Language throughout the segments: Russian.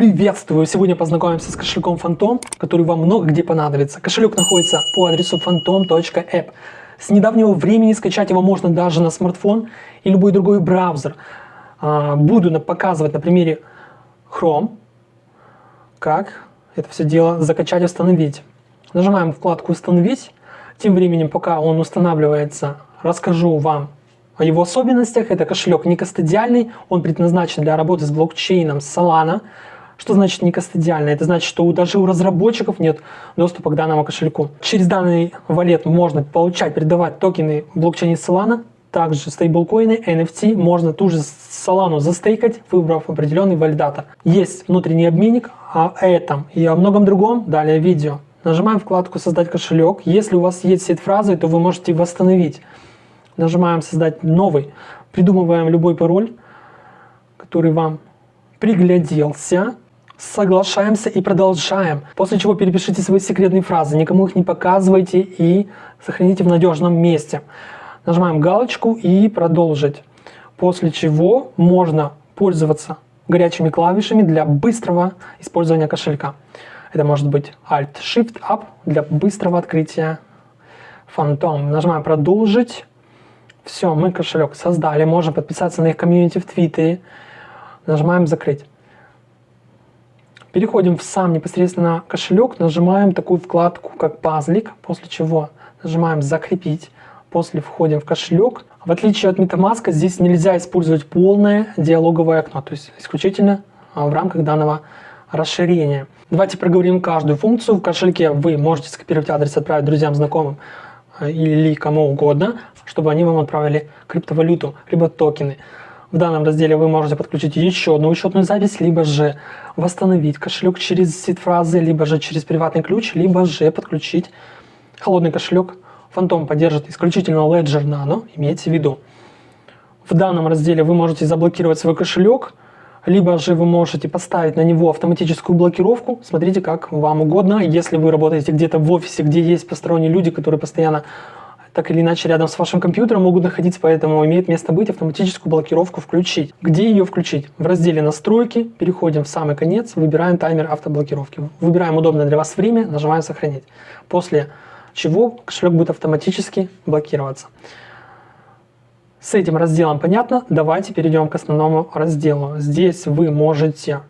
Приветствую! Сегодня познакомимся с кошельком Phantom, который вам много где понадобится. Кошелек находится по адресу phantom.app. С недавнего времени скачать его можно даже на смартфон и любой другой браузер. А, буду показывать на примере Chrome, как это все дело закачать и установить. Нажимаем вкладку «Установить». Тем временем, пока он устанавливается, расскажу вам о его особенностях. Это кошелек не кастодиальный, он предназначен для работы с блокчейном Solana. Что значит не кастодиальный? Это значит, что даже у разработчиков нет доступа к данному кошельку. Через данный валет можно получать, передавать токены в блокчейне Solana, также стейблкоины, NFT, можно ту же Solana застейкать, выбрав определенный валидатор. Есть внутренний обменник, о этом и о многом другом далее видео. Нажимаем вкладку «Создать кошелек». Если у вас есть сет-фразы, то вы можете восстановить. Нажимаем «Создать новый». Придумываем любой пароль, который вам пригляделся соглашаемся и продолжаем. После чего перепишите свои секретные фразы, никому их не показывайте и сохраните в надежном месте. Нажимаем галочку и продолжить. После чего можно пользоваться горячими клавишами для быстрого использования кошелька. Это может быть Alt-Shift-Up для быстрого открытия Phantom. Нажимаем «Продолжить». Все, мы кошелек создали. Можем подписаться на их комьюнити в Твиттере. Нажимаем «Закрыть». Переходим в сам непосредственно кошелек, нажимаем такую вкладку, как пазлик, после чего нажимаем «Закрепить», после входим в кошелек. В отличие от MetaMask, здесь нельзя использовать полное диалоговое окно, то есть исключительно а, в рамках данного расширения. Давайте проговорим каждую функцию. В кошельке вы можете скопировать адрес, отправить друзьям, знакомым а, или кому угодно, чтобы они вам отправили криптовалюту, либо токены. В данном разделе вы можете подключить еще одну учетную запись, либо же восстановить кошелек через сид-фразы, либо же через приватный ключ, либо же подключить холодный кошелек. Phantom поддержит исключительно Ledger Nano, имейте в виду. В данном разделе вы можете заблокировать свой кошелек, либо же вы можете поставить на него автоматическую блокировку. Смотрите, как вам угодно. Если вы работаете где-то в офисе, где есть посторонние люди, которые постоянно так или иначе рядом с вашим компьютером могут находиться, поэтому имеет место быть автоматическую блокировку включить. Где ее включить? В разделе «Настройки», переходим в самый конец, выбираем таймер автоблокировки. Выбираем удобное для вас время, нажимаем «Сохранить». После чего кошелек будет автоматически блокироваться. С этим разделом понятно? Давайте перейдем к основному разделу. Здесь вы можете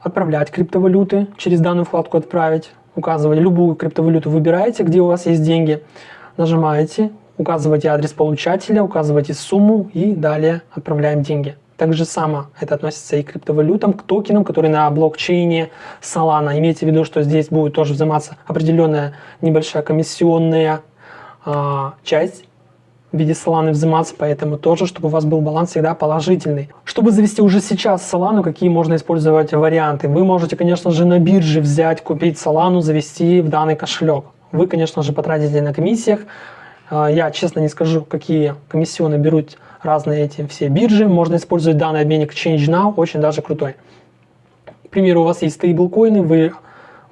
отправлять криптовалюты, через данную вкладку «Отправить», указывать любую криптовалюту, выбираете, где у вас есть деньги, нажимаете, указываете адрес получателя, указываете сумму и далее отправляем деньги. Так же само это относится и к криптовалютам, к токенам, которые на блокчейне Solana. Имейте в виду, что здесь будет тоже взиматься определенная небольшая комиссионная э, часть в виде Solana взиматься, поэтому тоже, чтобы у вас был баланс всегда положительный. Чтобы завести уже сейчас Solana, какие можно использовать варианты? Вы можете, конечно же, на бирже взять, купить Solana, завести в данный кошелек. Вы, конечно же, потратите на комиссиях. А, я, честно, не скажу, какие комиссионы берут разные эти все биржи. Можно использовать данный обменник ChangeNow, очень даже крутой. К примеру, у вас есть стейблкоины, вы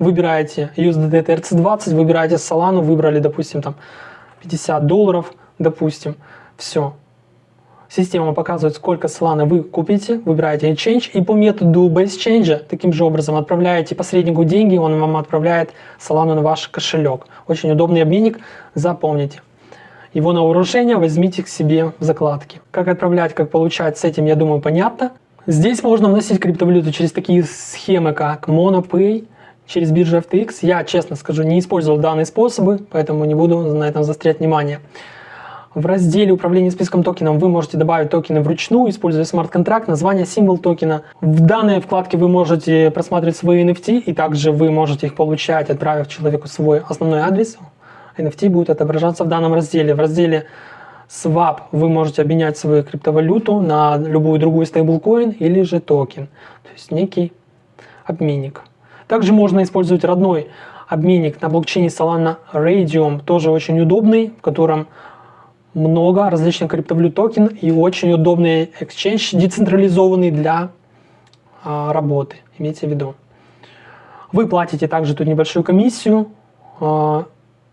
выбираете USDT TRC20, выбираете Solana, выбрали, допустим, там 50 долларов – допустим, все. Система показывает, сколько Solana вы купите, выбираете Exchange, и по методу Base Change таким же образом отправляете посреднику деньги, он вам отправляет Solana на ваш кошелек. Очень удобный обменник, запомните. Его на вооружение возьмите к себе в закладки. Как отправлять, как получать, с этим, я думаю, понятно. Здесь можно вносить криптовалюту через такие схемы, как MonoPay, через биржу FTX. Я, честно скажу, не использовал данные способы, поэтому не буду на этом заострять внимание. В разделе управления списком токенов вы можете добавить токены вручную, используя смарт-контракт, название, символ токена. В данной вкладке вы можете просматривать свои NFT, и также вы можете их получать, отправив человеку свой основной адрес. NFT будет отображаться в данном разделе. В разделе Swap вы можете обменять свою криптовалюту на любую другую стейблкоин или же токен, то есть некий обменник. Также можно использовать родной обменник на блокчейне Solana Raydium, тоже очень удобный, в котором много различных криптовалют токен и очень удобный exchange, децентрализованный для а, работы, имейте в виду. Вы платите также тут небольшую комиссию, а,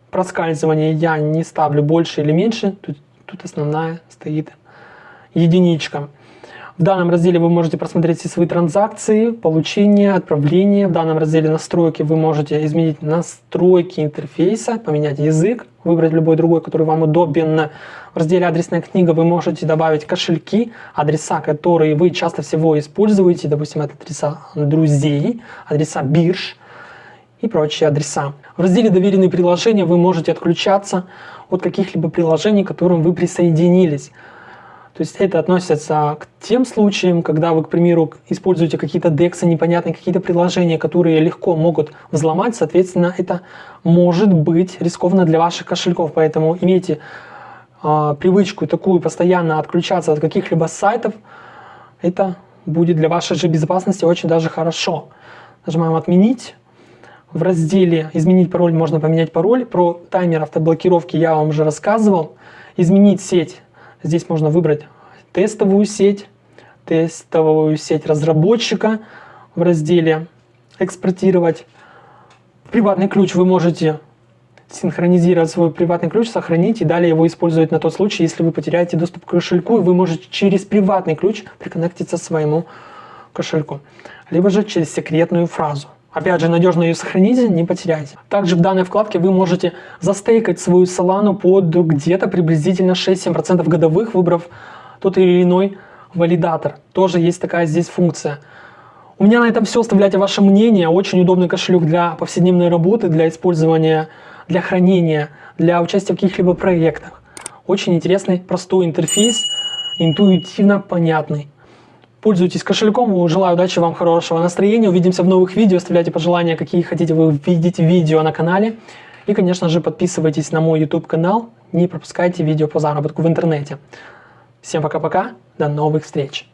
проскальзывание я не ставлю больше или меньше, тут, тут основная стоит единичка. В данном разделе вы можете просмотреть все свои транзакции, получение, отправление. В данном разделе настройки вы можете изменить настройки интерфейса, поменять язык, выбрать любой другой, который вам удобен. В разделе «Адресная книга» вы можете добавить кошельки, адреса, которые вы часто всего используете, допустим, это адреса друзей, адреса бирж и прочие адреса. В разделе «Доверенные приложения» вы можете отключаться от каких-либо приложений, к которым вы присоединились. То есть это относится к тем случаям, когда вы, к примеру, используете какие-то дексы непонятные, какие-то приложения, которые легко могут взломать, соответственно, это может быть рискованно для ваших кошельков. Поэтому имейте э, привычку такую постоянно отключаться от каких-либо сайтов, это будет для вашей же безопасности очень даже хорошо. Нажимаем «Отменить». В разделе «Изменить пароль» можно поменять пароль. Про таймер автоблокировки я вам уже рассказывал. Изменить сеть Здесь можно выбрать тестовую сеть, тестовую сеть разработчика в разделе «Экспортировать». Приватный ключ вы можете синхронизировать свой приватный ключ, сохранить и далее его использовать на тот случай, если вы потеряете доступ к кошельку, и вы можете через приватный ключ приконнектиться к своему кошельку, либо же через секретную фразу. Опять же, надежно ее сохраните, не потеряйте. Также в данной вкладке вы можете застейкать свою Solana под где-то приблизительно 6-7% годовых, выбрав тот или иной валидатор. Тоже есть такая здесь функция. У меня на этом все. Оставляйте ваше мнение. Очень удобный кошелек для повседневной работы, для использования, для хранения, для участия в каких-либо проектах. Очень интересный, простой интерфейс, интуитивно понятный. Пользуйтесь кошельком. Желаю удачи вам, хорошего настроения. Увидимся в новых видео. Оставляйте пожелания, какие хотите вы видеть видео на канале. И, конечно же, подписывайтесь на мой YouTube канал. Не пропускайте видео по заработку в интернете. Всем пока-пока. До новых встреч.